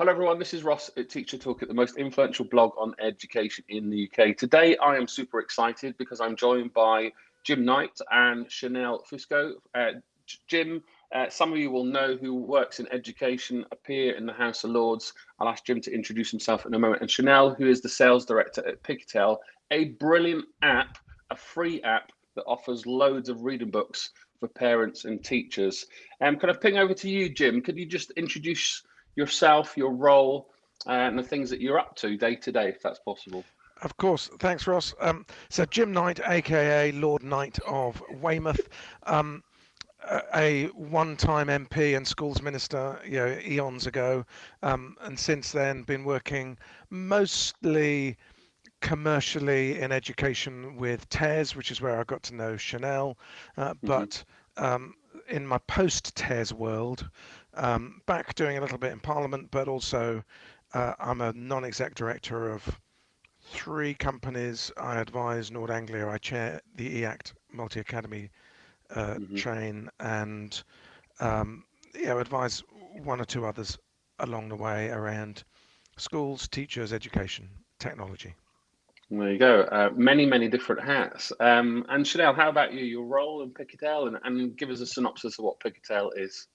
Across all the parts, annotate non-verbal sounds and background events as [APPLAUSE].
Hello everyone, this is Ross at Teacher Talk at the most influential blog on education in the UK. Today I am super excited because I'm joined by Jim Knight and Chanel Fusco. Uh, Jim, uh, some of you will know who works in education, appear in the House of Lords. I'll ask Jim to introduce himself in a moment. And Chanel, who is the sales director at Pickatale, a brilliant app, a free app that offers loads of reading books for parents and teachers. Um, can I ping over to you, Jim? Could you just introduce yourself, your role, uh, and the things that you're up to day to day, if that's possible. Of course. Thanks, Ross. Um, so Jim Knight, aka Lord Knight of Weymouth, um, a one-time MP and schools minister, you know, eons ago, um, and since then been working mostly commercially in education with TES, which is where I got to know Chanel, uh, mm-hmm. but um, in my post-TES world, um, back doing a little bit in Parliament, but also uh, I'm a non-exec director of three companies. I advise Nord Anglia. I chair the EACT Multi Academy uh, mm-hmm. chain, and um, yeah, advise one or two others along the way around schools, teachers, education, technology. There you go. Uh, many, many different hats. Um, and Chanel, how about you? Your role in Pickatale, and, and give us a synopsis of what Pickatale is.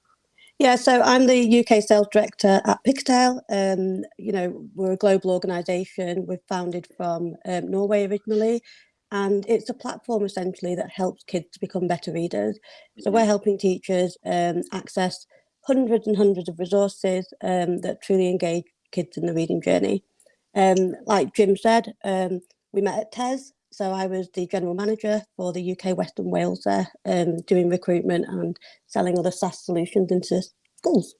Yeah, so I'm the UK sales director at Pickatale. Um, you know, we're a global organisation. We're founded from um, Norway originally, and it's a platform essentially that helps kids to become better readers. So we're mm-hmm. helping teachers um, access hundreds and hundreds of resources um, that truly engage kids in the reading journey. Um, like Jim said, um, we met at TES so I was the general manager for the UK Western Wales there, um, doing recruitment and selling other SaaS solutions into schools.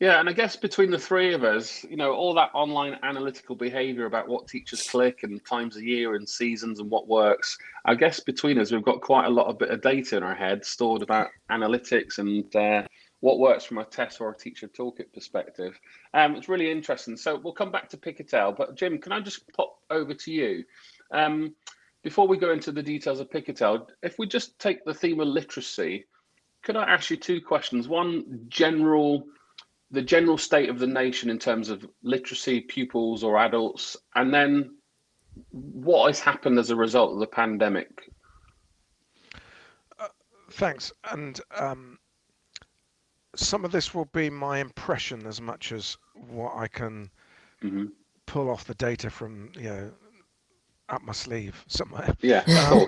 Yeah, and I guess between the three of us, you know, all that online analytical behavior about what teachers click and times a year and seasons and what works, I guess between us, we've got quite a lot of bit of data in our head stored about analytics and uh, what works from a TES or a teacher toolkit perspective. Um, it's really interesting. So we'll come back to Pickatale, but Jim, can I just pop over to you? Um, before we go into the details of Pickatale, if we just take the theme of literacy, could I ask you two questions? One, general, the general state of the nation in terms of literacy, pupils or adults, and then what has happened as a result of the pandemic? Uh, thanks. And um, some of this will be my impression as much as what I can mm -hmm. pull off the data from you know up my sleeve somewhere. Yeah, um,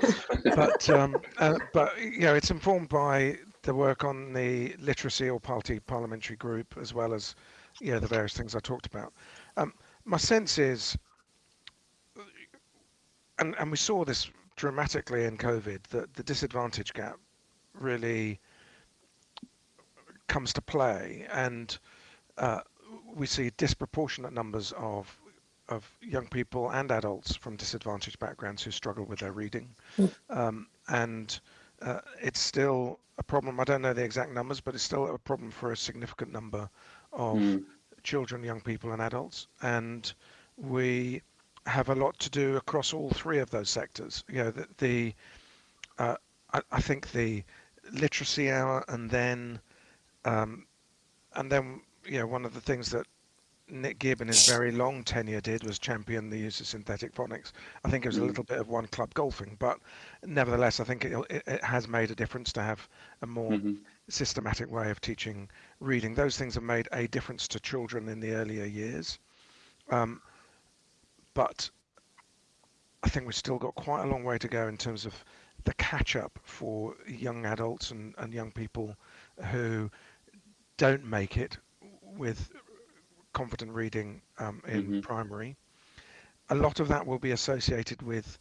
but [LAUGHS] um, uh, but you know, it's informed by the work on the literacy or party parliamentary group, as well as you know the various things I talked about. Um, my sense is, and and we saw this dramatically in COVID, that the disadvantage gap really comes to play, and uh, we see disproportionate numbers of of young people and adults from disadvantaged backgrounds who struggle with their reading. Mm. Um, and uh, it's still a problem. I don't know the exact numbers, but it's still a problem for a significant number of mm. children, young people, and adults. And we have a lot to do across all three of those sectors. You know, the, the uh, I, I, think the literacy hour, and then, um, and then, you know, one of the things that Nick Gibb in his very long tenure did was champion the use of synthetic phonics. I think it was a mm. little bit of one club golfing, but nevertheless, I think it, it, it has made a difference to have a more mm-hmm. systematic way of teaching reading. Those things have made a difference to children in the earlier years. Um, but I think we've still got quite a long way to go in terms of the catch up for young adults and, and young people who don't make it with confident reading um, in mm-hmm. primary, a lot of that will be associated with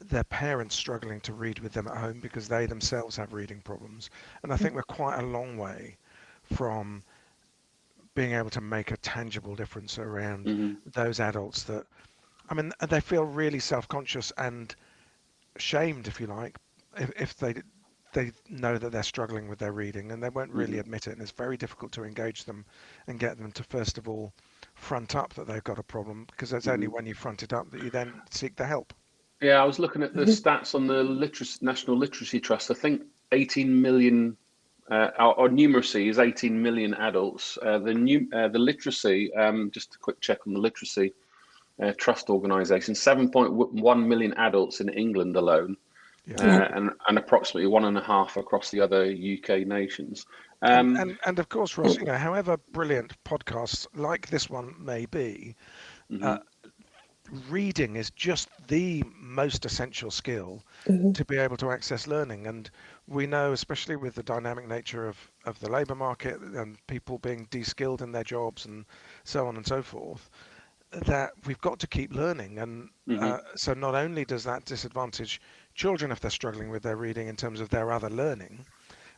their parents struggling to read with them at home because they themselves have reading problems. And I think we're quite a long way from being able to make a tangible difference around mm-hmm. those adults that, I mean, they feel really self conscious and shamed, if you like, if, if they they know that they're struggling with their reading and they won't really mm-hmm. admit it and it's very difficult to engage them and get them to first of all front up that they've got a problem because it's mm-hmm. only when you front it up that you then seek the help yeah i was looking at the mm-hmm. stats on the literacy national literacy trust i think 18 million uh, our, our, numeracy is 18 million adults. Uh, the new uh, the literacy, um, just a quick check on the literacy uh, trust organisation, 7.1 million adults in England alone, yeah. Uh, and and approximately one and a half across the other UK nations. Um, and, and, and of course, Ross, you know, however brilliant podcasts like this one may be, mm -hmm. reading is just the most essential skill mm -hmm. to be able to access learning and we know, especially with the dynamic nature of, of the labour market and people being de-skilled in their jobs and so on and so forth, that we've got to keep learning. And mm-hmm. uh, so not only does that disadvantage children if they're struggling with their reading in terms of their other learning,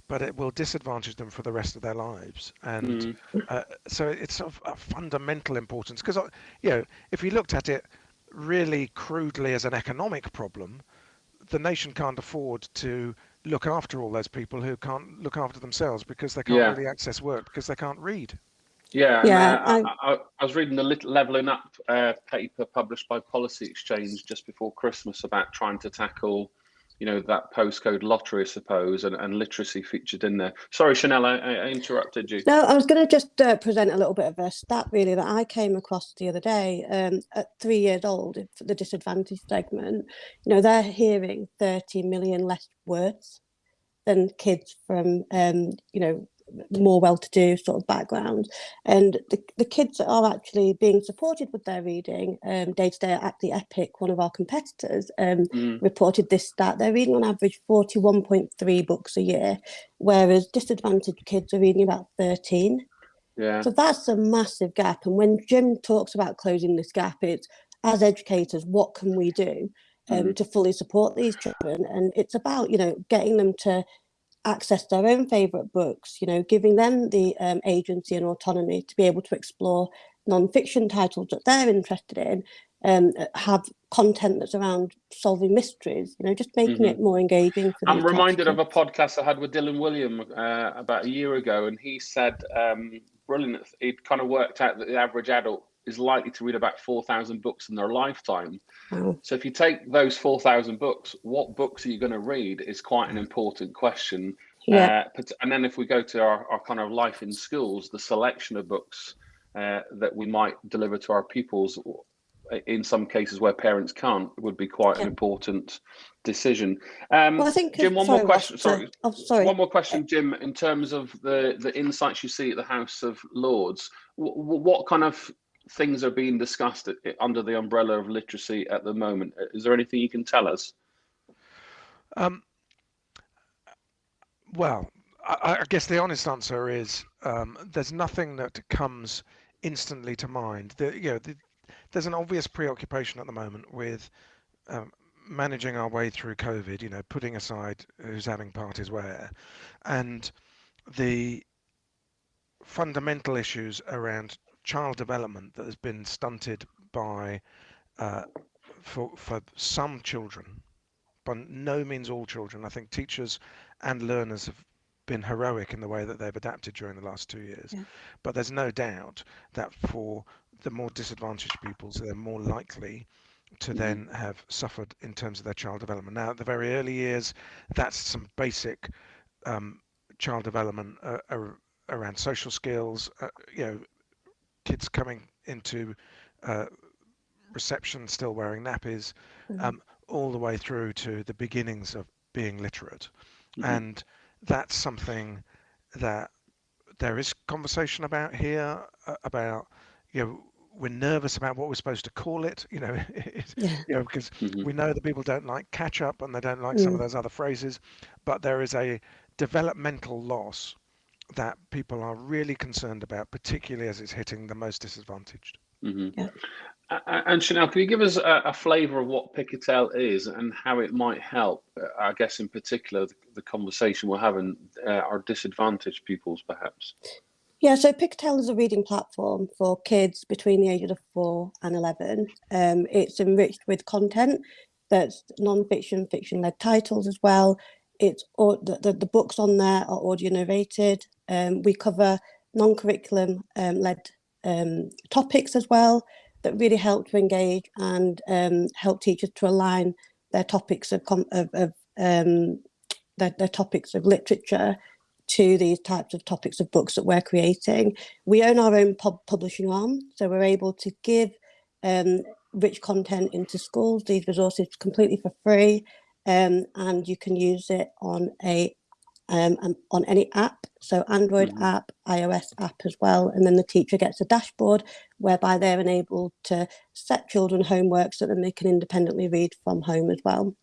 but it will disadvantage them for the rest of their lives. And mm. uh, so it's of a fundamental importance because, uh, you know, if we looked at it really crudely as an economic problem, the nation can't afford to look after all those people who can't look after themselves because they can't yeah. really access work because they can't read. Yeah, yeah. Uh, I, I, I, was reading the little Leveling Up uh, paper published by Policy Exchange just before Christmas about trying to tackle, you know, that postcode lottery, I suppose, and, and literacy featured in there. Sorry, Chanel, I, I interrupted you. No, I was going to just uh, present a little bit of a stat really that I came across the other day. Um, at three years old, for the disadvantaged segment, you know, they're hearing 30 million less words than kids from, um, you know, more well-to-do sort of background and the, the kids that are actually being supported with their reading um day to day at the epic one of our competitors um mm. reported this stat they're reading on average 41.3 books a year whereas disadvantaged kids are reading about 13 yeah so that's a massive gap and when jim talks about closing this gap it's as educators what can we do um, mm. to fully support these children and it's about you know getting them to access their own favourite books, you know, giving them the um, agency and autonomy to be able to explore non-fiction titles that they're interested in, um, have content that's around solving mysteries, you know, just making mm -hmm. it more engaging. I'm reminded of a podcast I had with Dylan Wiliam uh, about a year ago, and he said, um, brilliant, he'd kind of worked out that the average adult is likely to read about 4,000 books in their lifetime. So if you take those 4,000 books, what books are you going to read is quite an important question. Yeah. Uh, and then if we go to our, our kind of life in schools, the selection of books uh, that we might deliver to our pupils in some cases where parents can't would be quite yeah. an important decision. Um, well, I think Jim, one sorry, more question. Sorry, oh, sorry, one more question, Jim. In terms of the the insights you see at the House of Lords, what kind of things are being discussed under the umbrella of literacy at the moment? Is there anything you can tell us? Um, well, I, I, guess the honest answer is um, there's nothing that comes instantly to mind. The, you know, the, there's an obvious preoccupation at the moment with um, managing our way through COVID. You know, putting aside who's having parties where, and the fundamental issues around child development that has been stunted by uh, for for some children, but no means all children. I think teachers and learners have been heroic in the way that they've adapted during the last two years. Yeah. But there's no doubt that for the more disadvantaged pupils, they're more likely to mm-hmm. then have suffered in terms of their child development. Now, at the very early years, that's some basic um, child development uh, around social skills, uh, you know, kids coming into uh, reception still wearing nappies, mm-hmm. um, all the way through to the beginnings of being literate. Mm-hmm. And that's something that there is conversation about here uh, about, you know, we're nervous about what we're supposed to call it, you know, [LAUGHS] [LAUGHS] yeah. you know, because mm-hmm. we know that people don't like catch up and they don't like some of mm. those other phrases, but there is a developmental loss that people are really concerned about, particularly as it's hitting the most disadvantaged. Mm-hmm. Yeah. And Chanel, can you give us a, a flavour of what Pickatale is and how it might help? Uh, I guess in particular the, the conversation we're having uh, our disadvantaged pupils, perhaps. Yeah, so Pickatale is a reading platform for kids between the ages of four and eleven. Um, it's enriched with content that's non-fiction, fiction-led titles as well. It's the, the, the books on there are audio narrated. Um, we cover non-curriculum um, led um, topics as well that really help to engage and um, help teachers to align their topics of, of, of um, their, their, topics of literature to these types of topics of books that we're creating. We own our own pub publishing arm, so we're able to give um, rich content into schools, these resources completely for free, um, and you can use it on a um, on any app, so Android mm -hmm. app, iOS app as well, and then the teacher gets a dashboard whereby they're enabled to set children homework so that they can independently read from home as well.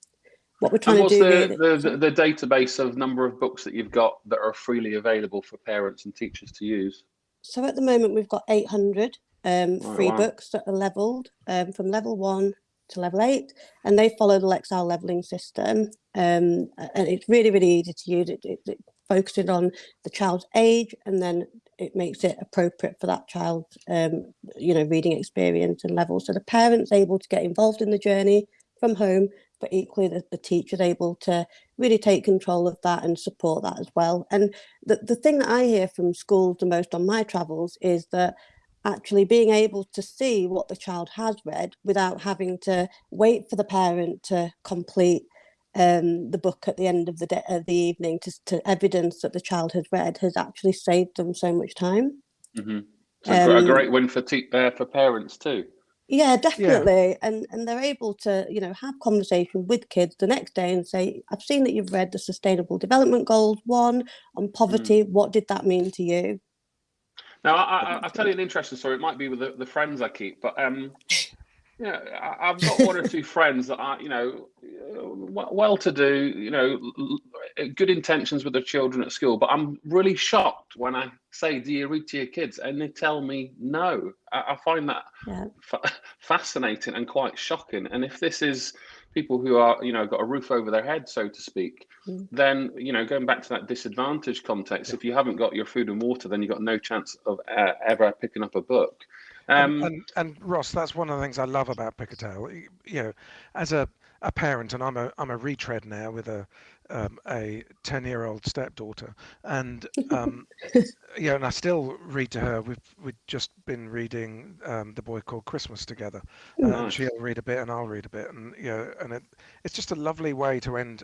What we're trying and what's to do the, really, the, the, database of number of books that you've got that are freely available for parents and teachers to use? So at the moment we've got 800 um, oh, free wow. books that are leveled um, from level one to level eight, and they follow the Lexile leveling system. Um, and it's really, really easy to use. It, it, it focuses on the child's age, and then it makes it appropriate for that child's, um, you know, reading experience and level. So the parent's able to get involved in the journey from home, but equally the, the teacher's able to really take control of that and support that as well. And the, the thing that I hear from schools the most on my travels is that actually being able to see what the child has read without having to wait for the parent to complete um, the book at the end of the day of the evening to, to evidence that the child has read has actually saved them so much time. Mm -hmm. So um, a great win for uh, for parents too. Yeah, definitely. Yeah. And and they're able to, you know, have conversation with kids the next day and say, I've seen that you've read the Sustainable Development Goals one on poverty. Mm. What did that mean to you? Now, I, will tell you an interesting story. It might be with the, the friends I keep, but um, [LAUGHS] yeah, I, have got one or two friends that are, you know, well-to-do, you know, good intentions with their children at school. But I'm really shocked when I say, "Do you read to your kids?" and they tell me no. I, I find that yeah. fascinating and quite shocking. And if this is people who are, you know, got a roof over their head, so to speak, mm. then, you know, going back to that disadvantage context, yeah. if you haven't got your food and water, then you've got no chance of uh, ever picking up a book. Um, and, and, and, Ross, that's one of the things I love about Pickatale. You know, as a, a parent, and I'm a I'm a retread now with a um, a 10 year old stepdaughter and um, [LAUGHS] yeah and i still read to her we've we've just been reading um, the boy called christmas together uh, nice. and she'll read a bit and i'll read a bit and you know and it, it's just a lovely way to end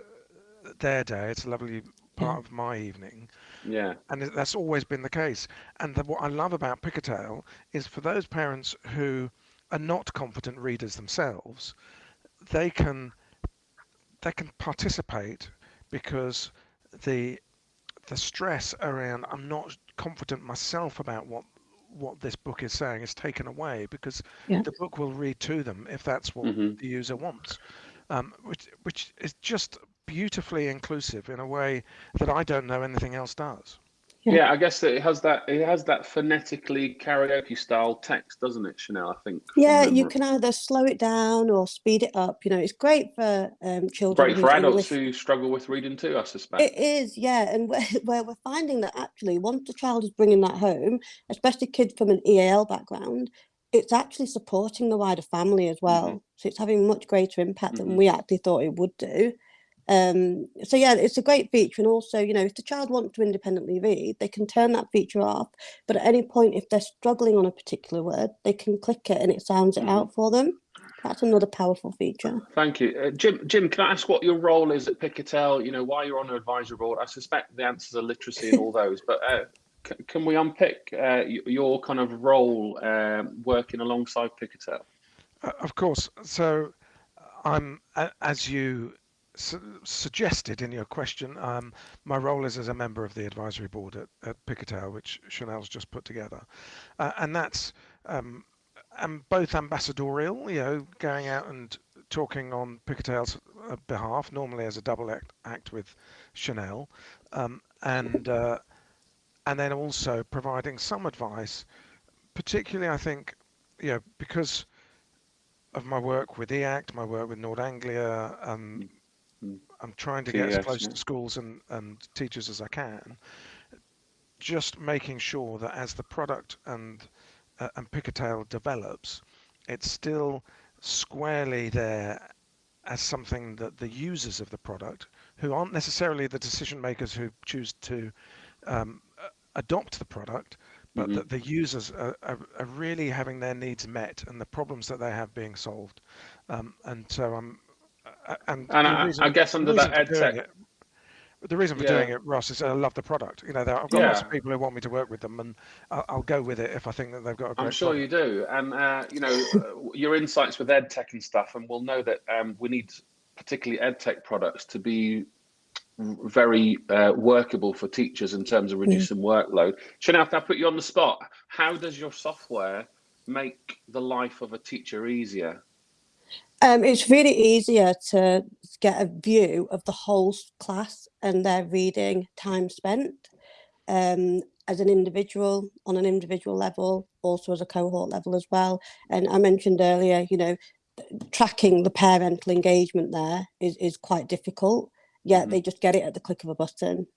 their day it's a lovely part of my evening. Yeah. And that's always been the case. And the, what i love about Pickatale is for those parents who are not competent readers themselves they can they can participate because the the stress around I'm not confident myself about what what this book is saying is taken away because yeah. the book will read to them if that's what mm-hmm. the user wants, um, which which is just beautifully inclusive in a way that I don't know anything else does. Yeah. yeah. I guess it has that it has that phonetically karaoke style text, doesn't it, Chanel? I think. Yeah, you can either slow it down or speed it up. You know, it's great for um, children. Great for adults English... who struggle with reading too, I suspect. It is, yeah, and where, [LAUGHS] where we're finding that actually, once the child is bringing that home, especially kids from an EAL background, it's actually supporting the wider family as well. Mm -hmm. So it's having much greater impact mm -hmm. than mm-hmm. we actually thought it would do. Um, so yeah, it's a great feature. And also, you know, if the child wants to independently read, they can turn that feature off. But at any point, if they're struggling on a particular word, they can click it and it sounds it mm -hmm. out for them. That's another powerful feature. Thank you. Uh, Jim, Jim, can I ask what your role is at Pickatale? You know, why you're on the advisory board? I suspect the answers are literacy and all those, but uh, can we unpick uh, your kind of role um, working alongside Pickatale? Uh, of course. So I'm, as you su suggested in your question, um, my role is as a member of the advisory board at, at Pickatale, which Chanel's just put together. Uh, and that's um, and both ambassadorial, you know, going out and talking on Pickatale's uh, behalf, normally as a double act, act with Chanel, um, and uh, and then also providing some advice, particularly I think, you know, because of my work with EACT, my work with Nord Anglia, um, I'm trying to get as close to schools and, and teachers as I can. Just making sure that as the product and uh, and Pickatale develops, it's still squarely there as something that the users of the product, who aren't necessarily the decision makers who choose to um, adopt the product, but mm -hmm. that the users are, are, are, really having their needs met and the problems that they have being solved. Um, and so I'm and, and I, I, guess under that ed tech, the reason for Yeah. doing it, Ross, is I love the product. You know, there- I've got lots of people who want me to work with them, and I'll, I'll go with it if I think that they've got a great. I'm sure product. you do, and uh, you know uh, your insights with ed tech and stuff, and we'll know that um, we need particularly ed tech products to be very uh, workable for teachers in terms of reducing workload. Chanel, can I put you on the spot? How does your software make the life of a teacher easier? Um, it's really easier to get a view of the whole class and their reading time spent um, as an individual, on an individual level, also as a cohort level as well. And I mentioned earlier, you know, tracking the parental engagement there is, is quite difficult, yet they just get it at the click of a button.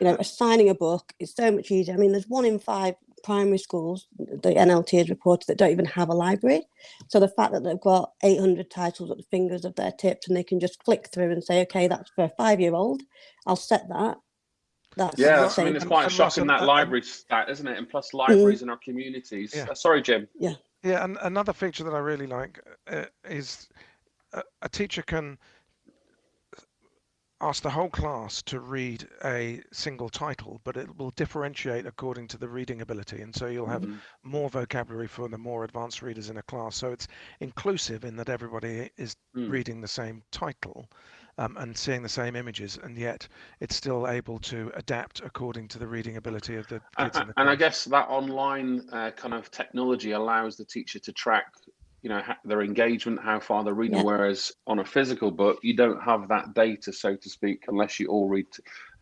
You know, assigning a book is so much easier. I mean, there's one in five primary schools, the NLT has reported, that don't even have a library. So the fact that they've got 800 titles at the fingers of their tips and they can just flick through and say, okay, that's for a five-year-old, I'll set that. That's Yeah, Ross, I mean it's and- quite and shocking Ross, that library stat, isn't it? And plus libraries in our communities. Yeah. Uh, sorry, Jim. Yeah. Yeah, and another feature that I really like uh, is a, a teacher can ask the whole class to read a single title, but it will differentiate according to the reading ability. And so you'll have Mhm. more vocabulary for the more advanced readers in a class. So it's inclusive in that everybody is Mm. reading the same title um, and seeing the same images, and yet it's still able to adapt according to the reading ability of the kids in the a- class. and I guess that online uh, kind of technology allows the teacher to track, you know, their engagement, how far they're reading. Yeah. Whereas on a physical book, you don't have that data, so to speak, unless you all read.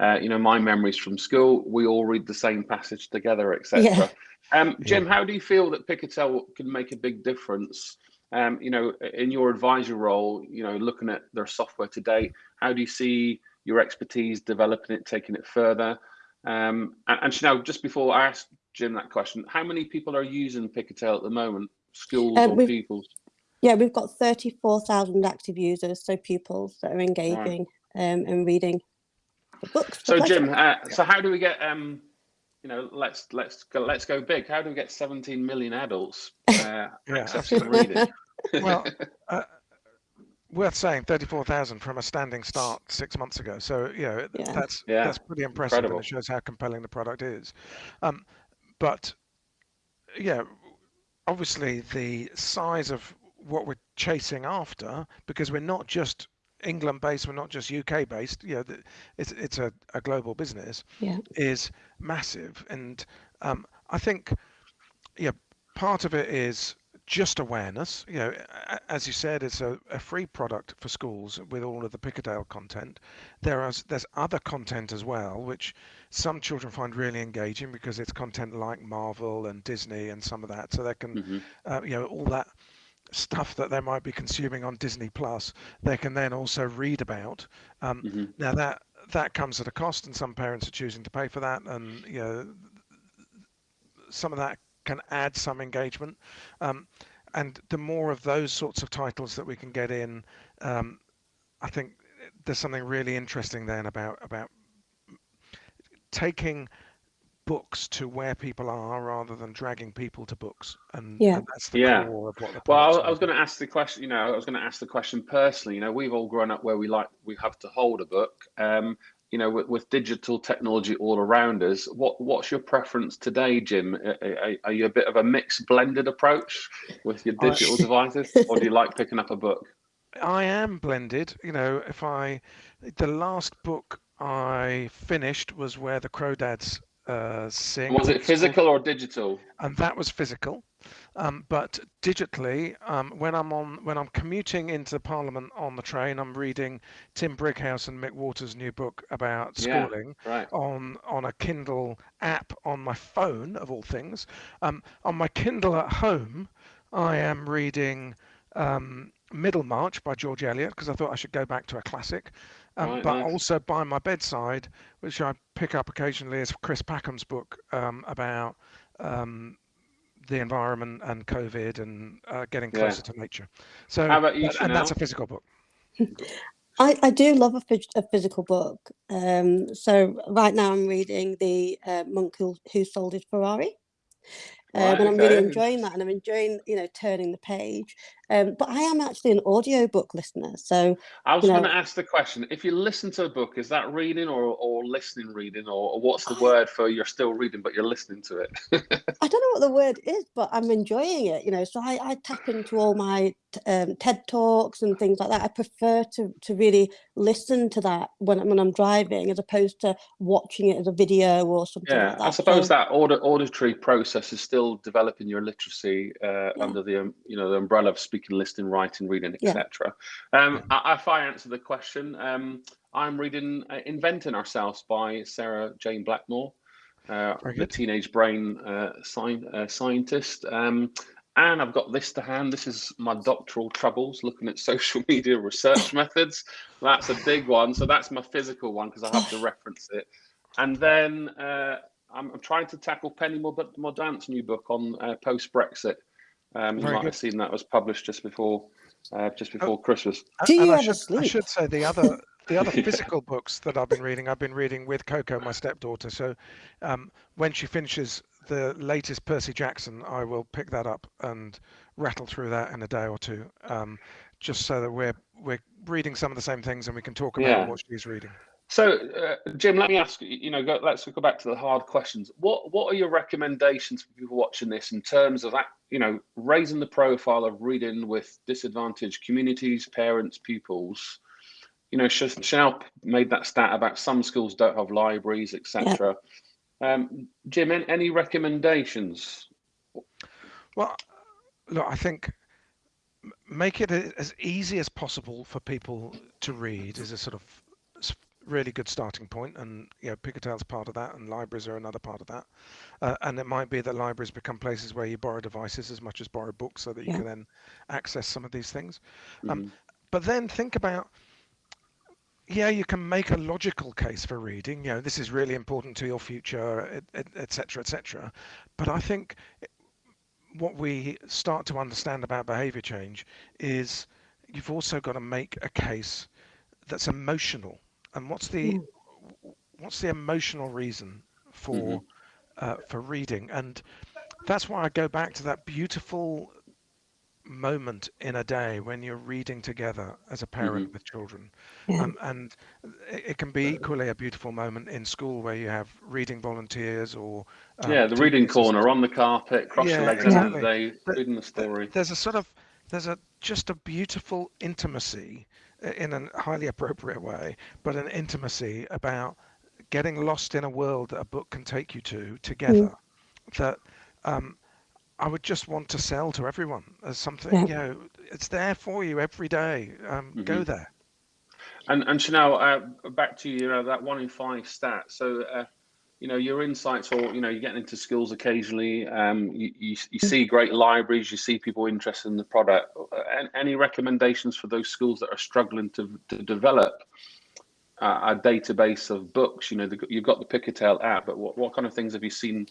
Uh, you know, my memories from school, we all read the same passage together, etc. Yeah. Um, Jim, how do you feel that Pickatale can make a big difference? Um, you know, in your advisory role, you know, looking at their software today, how do you see your expertise developing it, taking it further? Um, and, and Chanel, just before I ask Jim that question, how many people are using Pickatale at the moment? Schools Um, or pupils? Yeah, we've got 34,000 active users, so pupils that are engaging um, and reading the books. So pleasure. Jim, uh, so how do we get um, you know, let's let's go let's go big. How do we get 17 million adults uh, [LAUGHS] Yeah, accessing reading? [LAUGHS] well, [LAUGHS] uh, worth saying, thirty-four thousand from a standing start six months ago. So you know Yeah. that's Yeah, that's pretty impressive, incredible. and it shows how compelling the product is. Um, but yeah, obviously the size of what we're chasing after, because we're not just England based, we're not just UK based. You know, it's it's a, a global business Yeah. is massive, and um, I think yeah, part of it is just awareness. You know, as you said, it's a, a free product for schools with all of the Pickatale content. There is there's other content as well, which some children find really engaging because it's content like Marvel and Disney and some of that. So they can, Mhm. uh, you know, all that stuff that they might be consuming on Disney Plus, they can then also read about. Um, Mhm. Now that that comes at a cost, and some parents are choosing to pay for that, and you know, some of that can add some engagement. Um, and the more of those sorts of titles that we can get in, um, I think there's something really interesting then about about taking books to where people are rather than dragging people to books, and, Yeah. and that's the Yeah. core of what the Well, I was, I was going to ask the question. You know, I was going to ask the question personally. You know, we've all grown up where we like we have to hold a book. Um, you know, with, with digital technology all around us, what what's your preference today, Jim? Are, are, you a bit of a mixed, blended approach with your I- digital [LAUGHS] devices, or do you like picking up a book? I am blended. You know, if I, the last book I finished was where the Crawdads uh, sing. Was it physical or digital? and that was physical. Um, but digitally, um, when I'm on when I'm commuting into Parliament on the train, I'm reading Tim Brighouse and Mick Waters' new book about Yeah. schooling Right. on on a Kindle app on my phone of all things. Um, on my Kindle at home, I am reading um, Middlemarch by George Eliot because I thought I should go back to a classic. Um, Right, but nice. also by my bedside, which I pick up occasionally, is Chris Packham's book um, about um, the environment and COVID and uh, getting Yeah. closer to nature. So, How about you, and- and that's a physical book. [LAUGHS] I, I do love a, a physical book. Um, so right now I'm reading the uh, monk who, who sold his Ferrari. Um, Right, and I'm really enjoying that, and I'm enjoying, you know, turning the page. Um, but I am actually an audiobook listener. So I was going to ask the question: if you listen to a book, is that reading or or listening reading, or, or what's the I, word for you're still reading but you're listening to it? [LAUGHS] I don't know what the word is, but I'm enjoying it. You know, so I, I tap into all my um, TED talks and things like that. I prefer to to really listen to that when when I'm driving, as opposed to watching it as a video or something. Yeah, like that. I suppose so, that auditory process is still developing your literacy uh, yeah. under the um, you know the umbrella of speaking, listening, writing, reading, etc. Yeah. Um, if I answer the question, um, I'm reading uh, "Inventing Ourselves" by Sarah-Jayne Blakemore, uh, the teenage brain uh, uh, scientist. Um, and I've got this to hand. This is my doctoral troubles looking at [LAUGHS] social media research methods. That's a big one. So that's my physical one because I have to [LAUGHS] reference it. And then uh, I'm, I'm, trying to tackle Penny Mordaunt's new book on uh, post Brexit. Um, you might good. have seen that was published just before uh, just oh, before oh, Christmas. And, I, should, I should say the other the other [LAUGHS] physical books that I've been reading, I've been reading with Coco, my stepdaughter. So um, when she finishes the latest Percy Jackson, I will pick that up and rattle through that in a day or two, um, just so that we're we're reading some of the same things and we can talk about yeah. what she's reading. So, uh, Jim, let me ask you. You know, go, let's go back to the hard questions. What What are your recommendations for people watching this in terms of that? You know, raising the profile of reading with disadvantaged communities, parents, pupils. You know, Chanel made that stat about some schools don't have libraries, etc. Yeah. Um, Jim, any recommendations? Well, look, I think make it as easy as possible for people to read is a sort of really good starting point and you know Pickatale's part of that and libraries are another part of that. Uh, and it might be that libraries become places where you borrow devices as much as borrow books so that you yeah. can then access some of these things. Um, mm-hmm. um, but then think about yeah you can make a logical case for reading. You know this is really important to your future etc etc but i think what we start to understand about behavior change is you've also got to make a case that's emotional and what's the mm. what's the emotional reason for mm-hmm. uh, for reading? And that's why I go back to that beautiful moment in a day when you're reading together as a parent mm-hmm. with children yeah. um, and it, can be equally a beautiful moment in school where you have reading volunteers or um, yeah the reading corner on the carpet cross yeah, your legs exactly. the day reading the story there's a sort of there's a just a beautiful intimacy in a highly appropriate way, but an intimacy about getting lost in a world that a book can take you to together. Mm. That um, I would just want to sell to everyone as something. Yeah. You know, it's there for you every day. Um, mm-hmm. Go there. And and Chanel, uh, back to you know that one in five stat. So. Uh, you know your insights or you know you're getting into schools occasionally um, you, you, you, see great libraries you see people interested in the product. Any recommendations for those schools that are struggling to, to develop a database of books? You know the, you've got the Pickatale app but what, what kind of things have you seen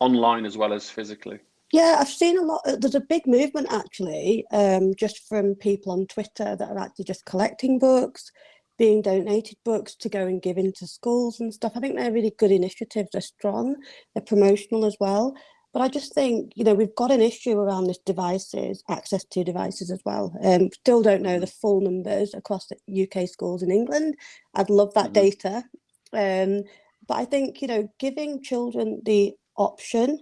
online as well as physically? Yeah, I've seen a lot. There's a big movement actually, um, just from people on Twitter that are actually just collecting books being donated books to go and give into schools and stuff. I think they're really good initiatives. They're strong, they're promotional as well. But I just think, you know, we've got an issue around this devices, access to devices as well. Um, still don't know the full numbers across the UK schools in England. I'd love that mm -hmm. data. Um, but I think, you know, giving children the option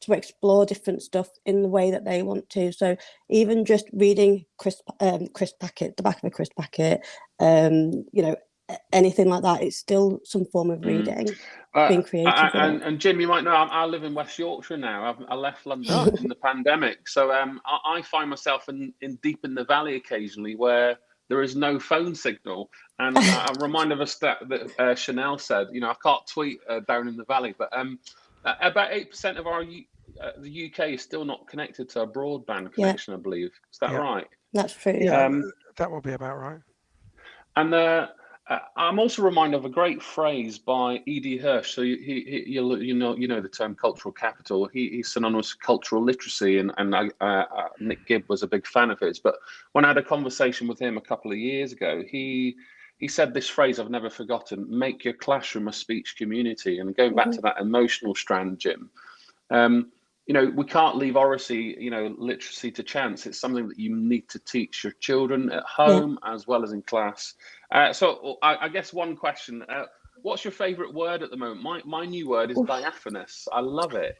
to explore different stuff in the way that they want to. So even just reading crisp, um, crisp packet, the back of a crisp packet, um, you know, anything like that, it's still some form of mm. reading, mm. uh, being creative. and, and, Jim, you might know, I, I, live in West Yorkshire now. I've, i left London [LAUGHS] in the pandemic. So um, I, I, find myself in, in deep in the valley occasionally where there is no phone signal. And [LAUGHS] I'm reminded of a stat that uh, Chanel said, you know, I can't tweet uh, down in the valley, but um, uh, about eight percent of our uh, the UK is still not connected to a broadband connection, yeah. I believe. Is that yeah. right? That's true. Yeah, um, that will be about right. And uh, uh, I'm also reminded of a great phrase by E.D. Hirsch. So he, he, you, you know, you know the term cultural capital. He, he's synonymous with cultural literacy, and and uh, uh, Nick Gibb was a big fan of his. But when I had a conversation with him a couple of years ago, he he said this phrase I've never forgotten: "Make your classroom a speech community." And going back mm -hmm. to that emotional strand, Jim, um, you know, we can't leave oracy, you know, literacy to chance. It's something that you need to teach your children at home yeah. as well as in class. Uh, so I, I, guess one question, uh, what's your favorite word at the moment? My, my new word is Oof. diaphanous. I love it.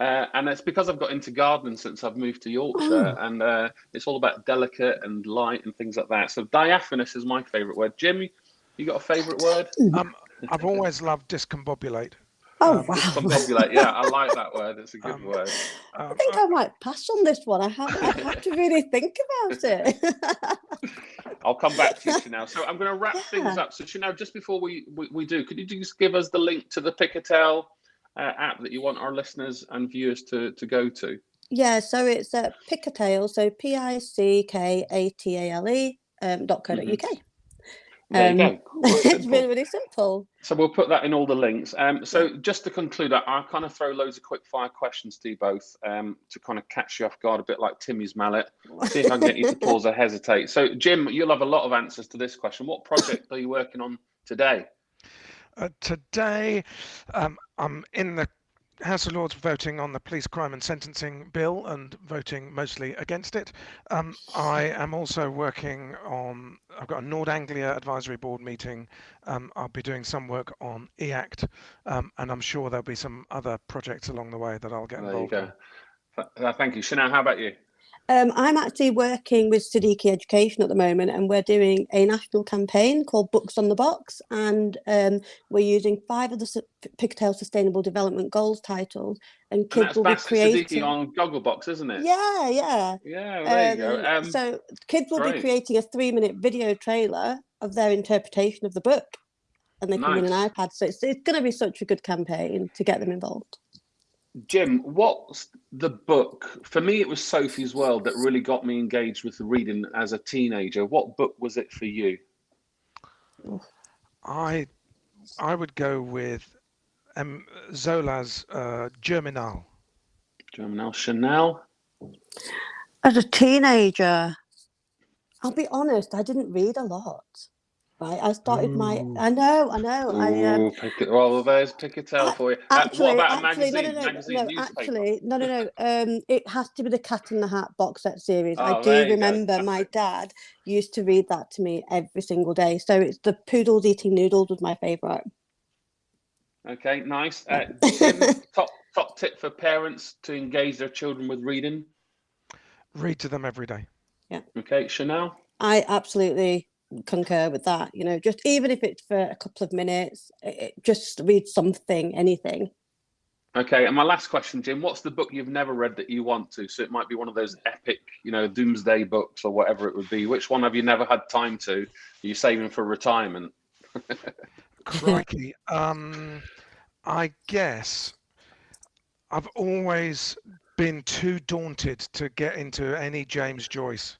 Uh, and it's because I've got into gardening since I've moved to Yorkshire, oh. and uh, it's all about delicate and light and things like that. So diaphanous is my favourite word. Jim, you got a favourite word? Um, [LAUGHS] I've always loved discombobulate. Oh um, wow! Discombobulate, yeah, I like that [LAUGHS] word. It's a good um, word. Um, I think I might pass on this one. I have, I have to really think about it. [LAUGHS] I'll come back to you now. So I'm going to wrap yeah. things up. So Chanel, just before we, we, we do, could you just give us the link to the Pickatale uh, app that you want our listeners and viewers to, to go to? Yeah, so it's uh, Pickatale, so P I C K A T A L E um, dot co dot UK. Mm-hmm. There um, [LAUGHS] it's really, really simple. So we'll put that in all the links. Um, so just to conclude, I, I'll kind of throw loads of quick fire questions to you both um, to kind of catch you off guard a bit like Timmy's mallet. See if I can get you to pause or [LAUGHS] hesitate. So Jim, you'll have a lot of answers to this question. What project are you working on today? Uh, today, um, I'm in the House of Lords voting on the police crime and sentencing bill and voting mostly against it. Um, I am also working on, I've got a Nord Anglia advisory board meeting. Um, I'll be doing some work on EACT, um, and I'm sure there'll be some other projects along the way that I'll get involved in. Thank you. Chanel, how about you? Um, I'm actually working with Siddiqui Education at the moment, and we're doing a national campaign called Books on the Box, and um, we're using five of the Pickatale Sustainable Development Goals titles, and kids and will be creating on Gogglebox, isn't it? Yeah, yeah, yeah. There um, you go. Um, um, so kids will great. be creating a three-minute video trailer of their interpretation of the book, and they can nice. win an iPad. So it's it's going to be such a good campaign to get them involved. Jim, what's the book? For me, it was Sophie's World that really got me engaged with the reading as a teenager. What book was it for you? I I would go with um, Zola's uh, Germinal. Germinal Chanel. As a teenager, I'll be honest, I didn't read a lot right? I started my. I know, I know. Ooh, I um. Pick it, well, there's Pickatale for you. Actually, uh, what about actually, a magazine? No, no, no, magazine no. Newspaper? Actually, no, no, no. Um, it has to be the Cat in the Hat box set series. Oh, I do remember my [LAUGHS] dad used to read that to me every single day. So it's the Poodles Eating Noodles was my favourite. Okay, nice. Uh, [LAUGHS] top top tip for parents to engage their children with reading. Read to them every day. Yeah. Okay, Chanel. I absolutely concur with that you know just even if it's for a couple of minutes it, just read something anything. Okay and my last question jim what's the book you've never read that you want to? So it might be one of those epic you know doomsday books or whatever it would be. Which one have you never had time to? Are you saving for retirement? [LAUGHS] Crikey um i guess i've always been too daunted to get into any james joyce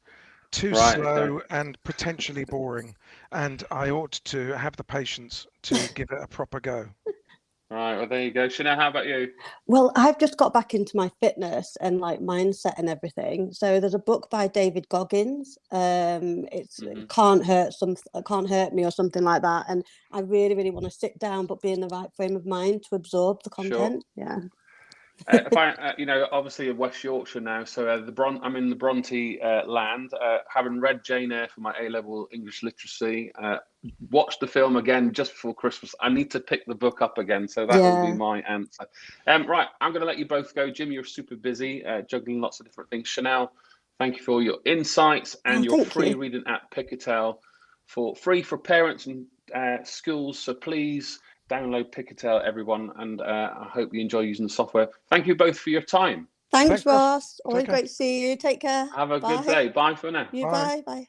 too right, slow okay. and potentially boring. And I ought to have the patience to [LAUGHS] give it a proper go. All right, well, there you go. Chanel, how about you? Well, I've just got back into my fitness and like mindset and everything. So there's a book by David Goggins. Um, it's mm -hmm. can't hurt some can't hurt me or something like that. And I really, really want to sit down, but be in the right frame of mind to absorb the content. Sure. Yeah uh, if I, uh, you know, obviously in West Yorkshire now, so uh, the Bron- I'm in the Bronte uh, land. Uh, having read Jane Eyre for my A level English literacy, uh, watched the film again just before Christmas. I need to pick the book up again, so that yeah. will be my answer. Um, right, I'm going to let you both go. Jim, you're super busy juggling lots of different things. Chanel, thank you for your insights and oh, your free you. reading at Pickatale for free for parents and schools. So please download Pickatale, everyone, and uh, I hope you enjoy using the software. Thank you both for your time. Thanks, Thanks Ross. Always great to see you. Take care. Have a bye. good day. Bye for now. You bye. Bye. bye.